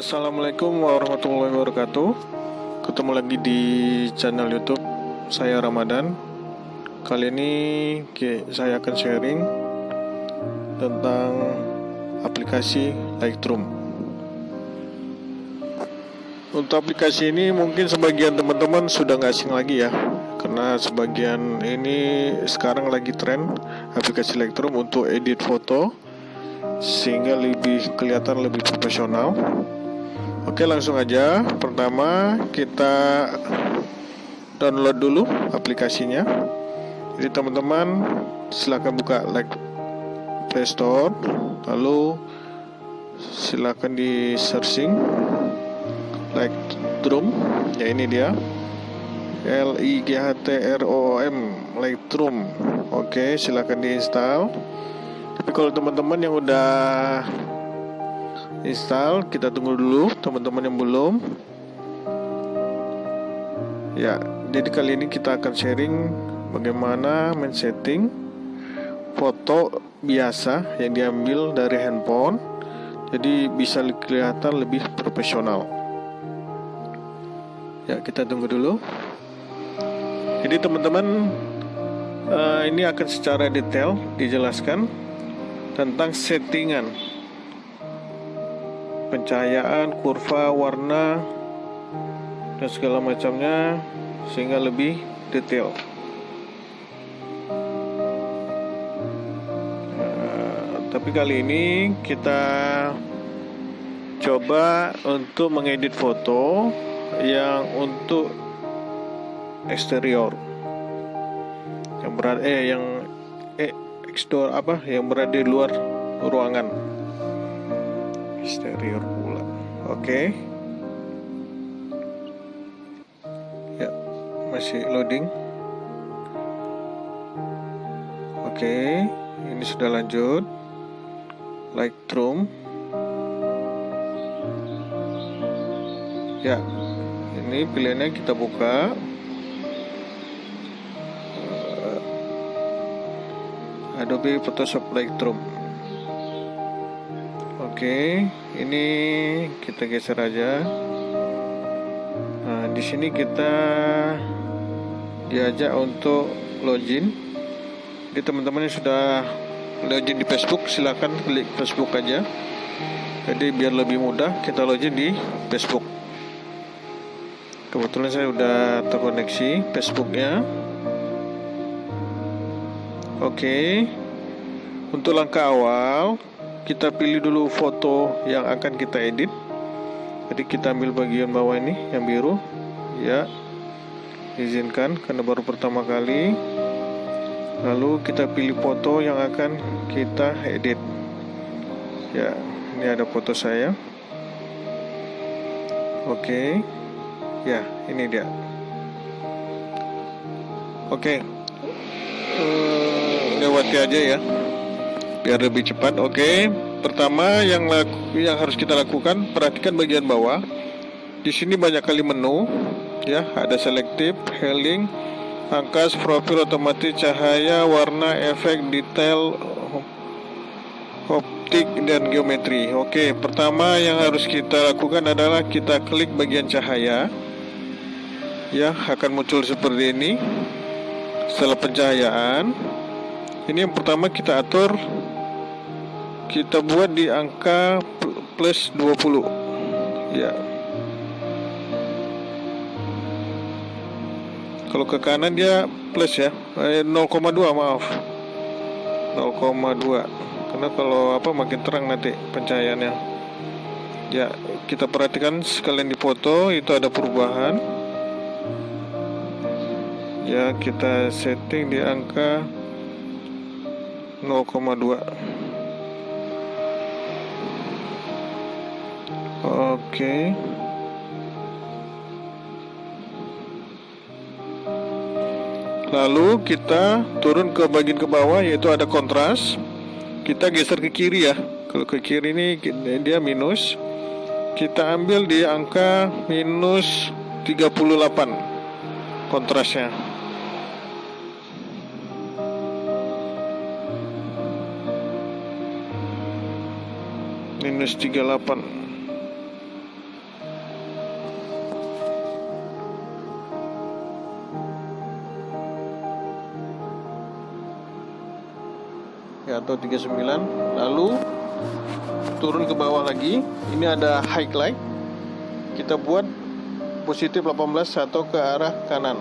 Assalamualaikum warahmatullahi wabarakatuh. Ketemu lagi di channel youtube saya Ramadan. Kali ini saya akan sharing Tentang aplikasi Lightroom. Untuk aplikasi ini mungkin sebagian teman-teman sudah nggak asing lagi ya Karena sebagian ini sekarang lagi tren Aplikasi Lightroom untuk edit foto sehingga lebih kelihatan lebih profesional Oke langsung aja. Pertama kita download dulu aplikasinya. Jadi teman-teman silahkan buka like Play Store Lalu silahkan di searching Lightroom Ya ini dia. L I G H T R O M Lightroom Oke silahkan diinstal Tapi kalau teman-teman yang udah install kita tunggu dulu teman-teman yang belum. Ya jadi kali ini kita akan sharing bagaimana men setting foto biasa yang diambil dari handphone jadi bisa kelihatan lebih profesional. Ya kita tunggu dulu. Jadi teman-teman uh, ini akan secara detail dijelaskan tentang settingan pencahayaan, kurva, warna dan segala macamnya sehingga lebih detail. Uh, tapi kali ini kita coba untuk mengedit foto yang untuk eksterior. Yang berada eh yang eh eksterior apa? Yang berada di luar ruangan eksterior pula. Oke. Okay. ya masih loading. Oke okay. ini sudah lanjut. Lightroom ya ini pilihannya kita buka. Adobe Photoshop Lightroom Oke, ini kita geser aja. Nah, di sini kita diajak untuk login. Jadi teman-teman yang sudah login di Facebook, silahkan klik Facebook aja. Jadi biar lebih mudah kita login di Facebook. Kebetulan saya sudah terkoneksi Facebooknya. Oke, untuk langkah awal kita pilih dulu foto yang akan kita edit. Jadi kita ambil bagian bawah ini yang biru. Ya izinkan karena baru pertama kali. Lalu kita pilih foto yang akan kita edit. Ya ini ada foto saya. Oke. Ya ini dia. Oke. Uh, lewati aja ya biar lebih cepat oke. Okay. pertama yang laku, yang harus kita lakukan perhatikan bagian bawah. Di sini banyak kali menu ya. Ada selektif healing angkas profil otomatis cahaya warna efek detail optik dan geometri. Oke pertama yang harus kita lakukan adalah kita klik bagian cahaya. Ya akan muncul seperti ini. Setelah pencahayaan ini yang pertama kita atur kita buat di angka plus 20 ya. Kalau ke kanan dia plus ya. Eh, 0,2 maaf. 0,2 karena kalau apa makin terang nanti pencahayaannya ya kita perhatikan sekalian di foto itu ada perubahan. Ya kita setting di angka 0,2 Oke. Lalu kita turun ke bagian ke bawah yaitu ada kontras. Kita geser ke kiri ya. Kalau ke kiri ini dia minus. Kita ambil di angka minus 38 kontrasnya. Minus 38 atau 39 lalu turun ke bawah lagi. Ini ada highlight kita buat positif 18 atau ke arah kanan.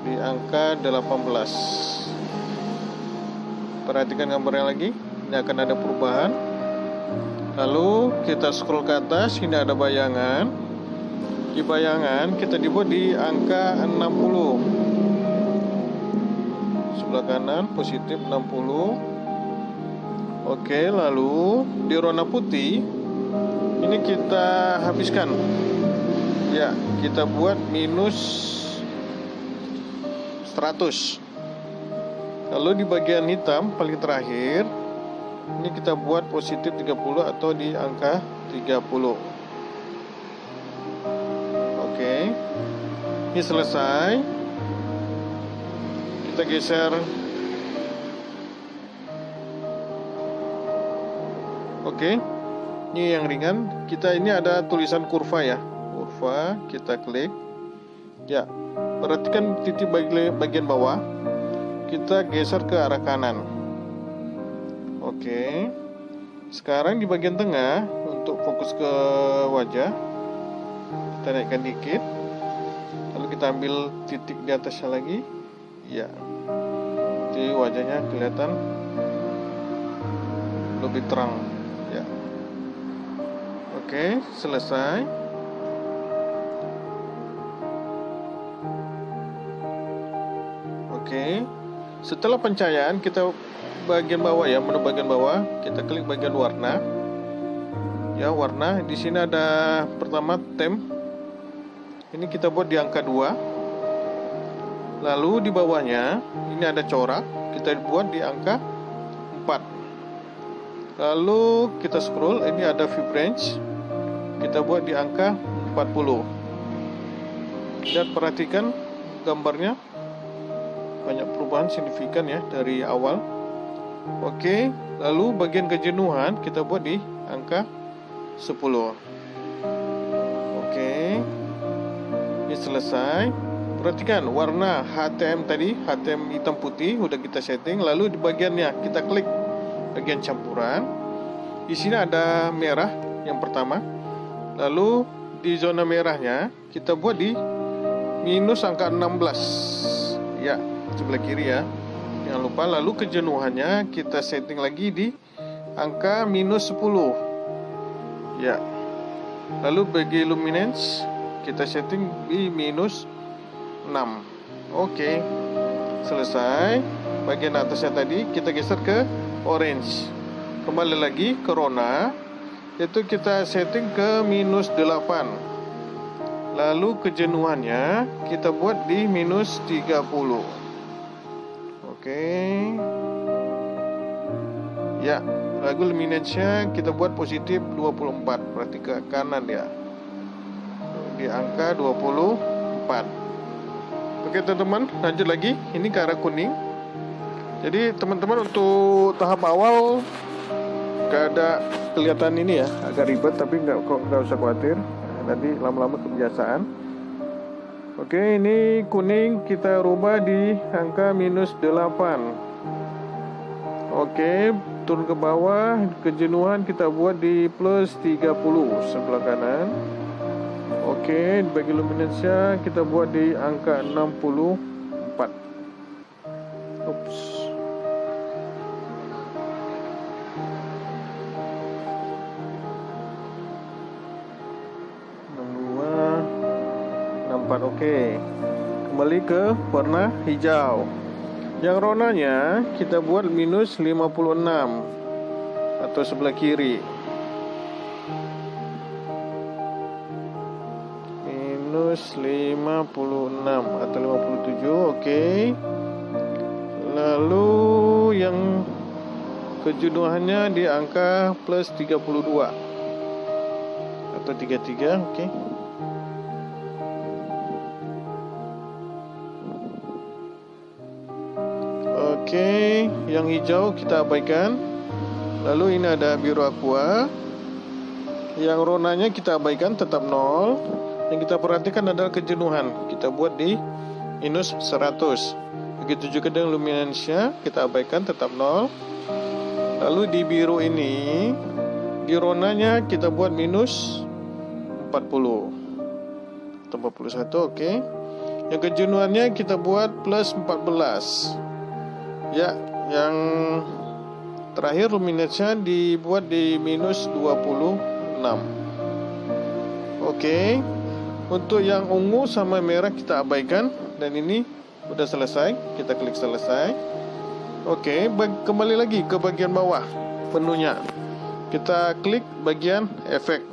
Di angka 18 perhatikan gambarnya lagi. Ini akan ada perubahan. Lalu kita scroll ke atas. Ini ada bayangan. Di bayangan kita dibuat di angka 60 sebelah kanan positif 60 Oke, lalu di rona putih ini kita habiskan. Ya, kita buat minus 100. Lalu di bagian hitam paling terakhir ini kita buat positif 30 atau di angka 30. Oke. Ini selesai. Kita geser Oke. Ini yang ringan. Kita ini ada tulisan kurva ya. Kurva, kita klik. Ya. Perhatikan titik bagian bawah. Kita geser ke arah kanan. Oke. Sekarang di bagian tengah untuk fokus ke wajah. Kita naikkan dikit. Lalu kita ambil titik di atasnya lagi. Ya. Jadi wajahnya kelihatan lebih terang. Oke, selesai. Oke. Setelah pencahayaan kita bagian bawah ya, menu bagian bawah, kita klik bagian warna. Ya, warna. Di sini ada pertama tem. Ini kita buat di angka 2. Lalu di bawahnya ini ada corak, kita buat di angka 4. Lalu kita scroll, ini ada vibrance kita buat di angka 40 dan perhatikan gambarnya banyak perubahan signifikan ya dari awal. Oke lalu bagian kejenuhan kita buat di angka 10 oke ini selesai perhatikan warna HTM tadi HTM hitam putih udah kita setting lalu di bagiannya kita klik bagian campuran di sini ada merah yang pertama Lalu di zona merahnya kita buat di minus angka 16. Ya, sebelah kiri ya. Jangan lupa lalu kejenuhannya kita setting lagi di angka minus 10. Ya. Lalu bagi luminance kita setting di minus 6. Oke. Selesai. Bagian atasnya tadi kita geser ke orange. Kembali lagi ke rona itu kita setting ke minus 8 lalu kejenuhannya kita buat di minus 30 oke ya lagu luminance kita buat positif 24 berarti ke kanan ya di angka 24 oke teman-teman lanjut lagi. Ini ke arah kuning. Jadi teman-teman untuk tahap awal gak ada kelihatan ini ya agak ribet tapi nggak kok nggak usah khawatir. Nanti lama-lama kebiasaan. Oke ini kuning kita rubah di angka minus 8 oke turun ke bawah kejenuhan kita buat di plus 30 sebelah kanan oke bagi luminance kita buat di angka 64 ups 4 oke kembali ke warna hijau. Yang ronanya kita buat minus 56 atau sebelah kiri 56 atau 57 oke lalu yang kejenuhannya di angka plus 32 atau 33 oke okay. Oke, yang hijau kita abaikan. Lalu ini ada biru aqua. Yang ronanya kita abaikan tetap nol. Yang kita perhatikan adalah kejenuhan. Kita buat di minus 100. begitu juga dengan luminance-nya kita abaikan tetap 0 lalu di biru ini di ronanya kita buat minus 40 atau 41 oke okay. yang kejenuhannya kita buat plus 14 ya yang terakhir luminance-nya dibuat di minus 26 oke okay. Untuk yang ungu sama merah kita abaikan. Dan ini udah selesai. Kita klik selesai. Oke kembali lagi ke bagian bawah penuhnya. Kita klik bagian efek.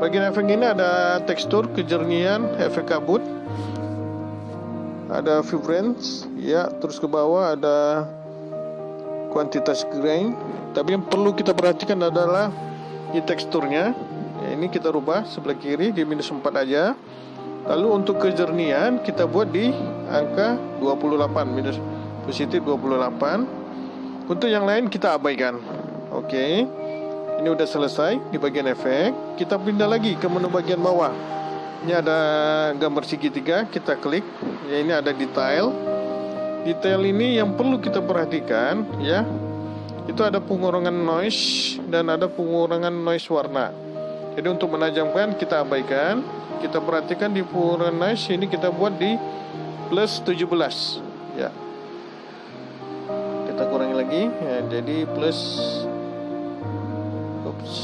Bagian efek ini ada tekstur kejernihan efek kabut. Ada vibrance ya. Terus ke bawah ada kuantitas grain. Tapi yang perlu kita perhatikan adalah di teksturnya. ya, ini kita rubah sebelah kiri di minus 4 aja Lalu untuk kejernihan kita buat di angka 28 minus positif 28. Untuk yang lain kita abaikan. Oke. Ini udah selesai di bagian efek. Kita pindah lagi ke menu bagian bawah. Ini ada gambar segitiga, kita klik. Ya ini ada detail. Detail ini yang perlu kita perhatikan ya. Itu ada pengurangan noise dan ada pengurangan noise warna. Jadi untuk menajamkan kita abaikan. Kita perhatikan di Puranish ini kita buat di plus 17 ya. Kita kurangi lagi. Ya, jadi plus oops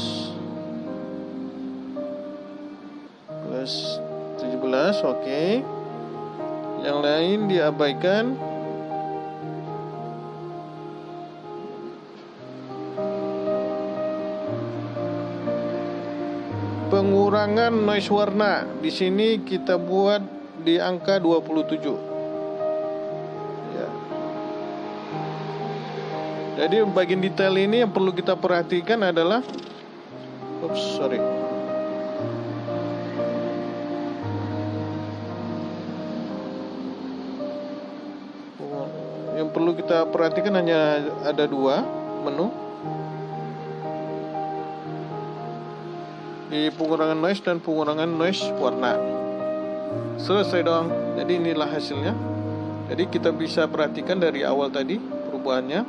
plus 17 oke. Okay. yang lain diabaikan pengurangan noise warna. Di sini kita buat di angka 27 ya. jadi bagian detail ini yang perlu kita perhatikan adalah oops sorry. Yang perlu kita perhatikan hanya ada dua menu di pengurangan noise dan pengurangan noise warna. Selesai dong. Jadi inilah hasilnya. Jadi kita bisa perhatikan dari awal tadi perubahannya.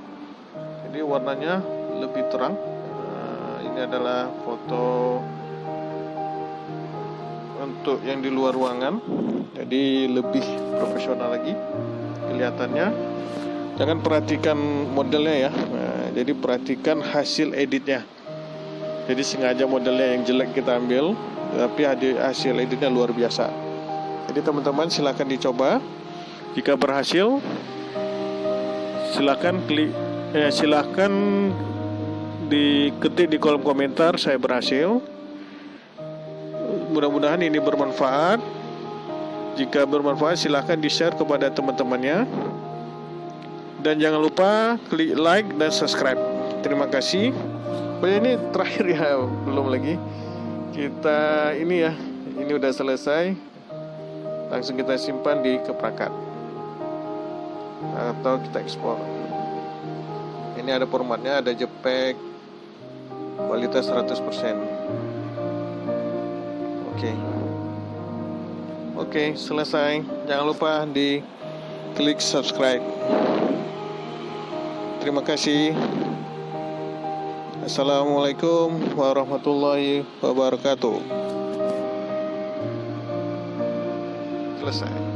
Jadi warnanya lebih terang. Nah, ini adalah foto untuk yang di luar ruangan. Jadi lebih profesional lagi kelihatannya. Jangan perhatikan modelnya ya. Nah, jadi perhatikan hasil editnya jadi sengaja modelnya yang jelek kita ambil tapi hasil editnya luar biasa. Jadi teman-teman silahkan dicoba. Jika berhasil silahkan klik eh, silahkan diketik di kolom komentar saya berhasil. Mudah-mudahan ini bermanfaat. Jika bermanfaat silahkan di share kepada teman-temannya. Dan jangan lupa klik like dan subscribe. Terima kasih Oh ya ini terakhir ya belum lagi. Kita ini ya ini udah selesai. Langsung kita simpan di keprakat atau kita ekspor. Ini ada formatnya ada JPEG kualitas 100% oke. Okay. oke okay, selesai. Jangan lupa di klik subscribe. Terima kasih Assalamualaikum warahmatullahi wabarakatuh. Selesai.